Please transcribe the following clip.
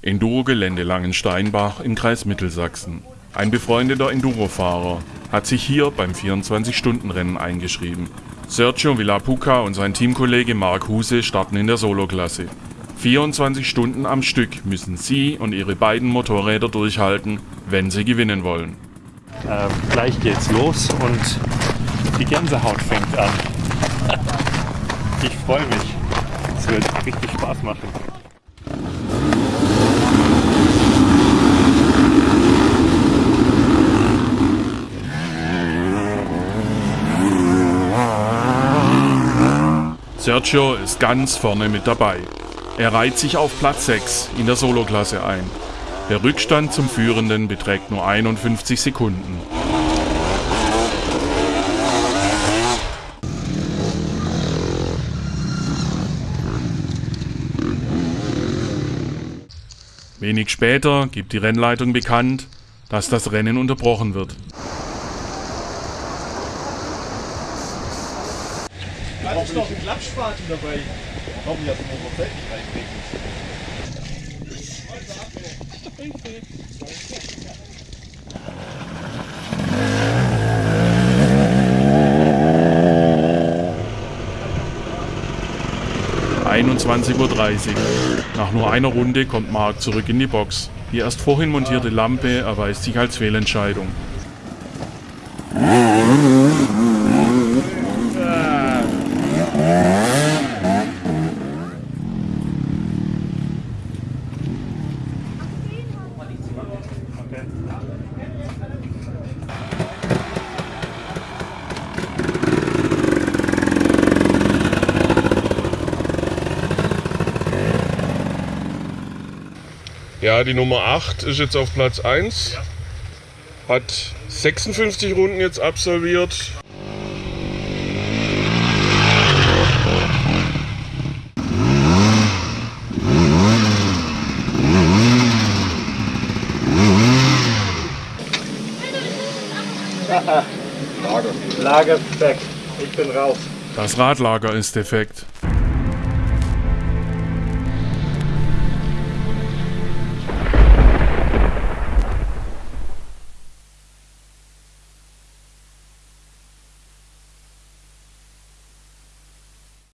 Enduro-Gelände Langensteinbach im Kreis Mittelsachsen. Ein befreundeter Endurofahrer hat sich hier beim 24-Stunden-Rennen eingeschrieben. Sergio Villapuca und sein Teamkollege Marc Huse starten in der Soloklasse. 24 Stunden am Stück müssen sie und ihre beiden Motorräder durchhalten, wenn sie gewinnen wollen. Ähm, gleich geht's los und die Gänsehaut fängt an. Ich freue mich. Es wird richtig Spaß machen. Sergio ist ganz vorne mit dabei. Er reiht sich auf Platz 6 in der Soloklasse ein. Der Rückstand zum Führenden beträgt nur 51 Sekunden. Wenig später gibt die Rennleitung bekannt, dass das Rennen unterbrochen wird. Da ist noch ein Klappspaten dabei. Komm, jetzt muss man nicht reinbringen. 21.30 Uhr. Nach nur einer Runde kommt Mark zurück in die Box. Die erst vorhin montierte Lampe erweist sich als Fehlentscheidung. Ja, die Nummer 8 ist jetzt auf Platz 1. Hat 56 Runden jetzt absolviert. Lager weg. Ich bin raus. Das Radlager ist defekt.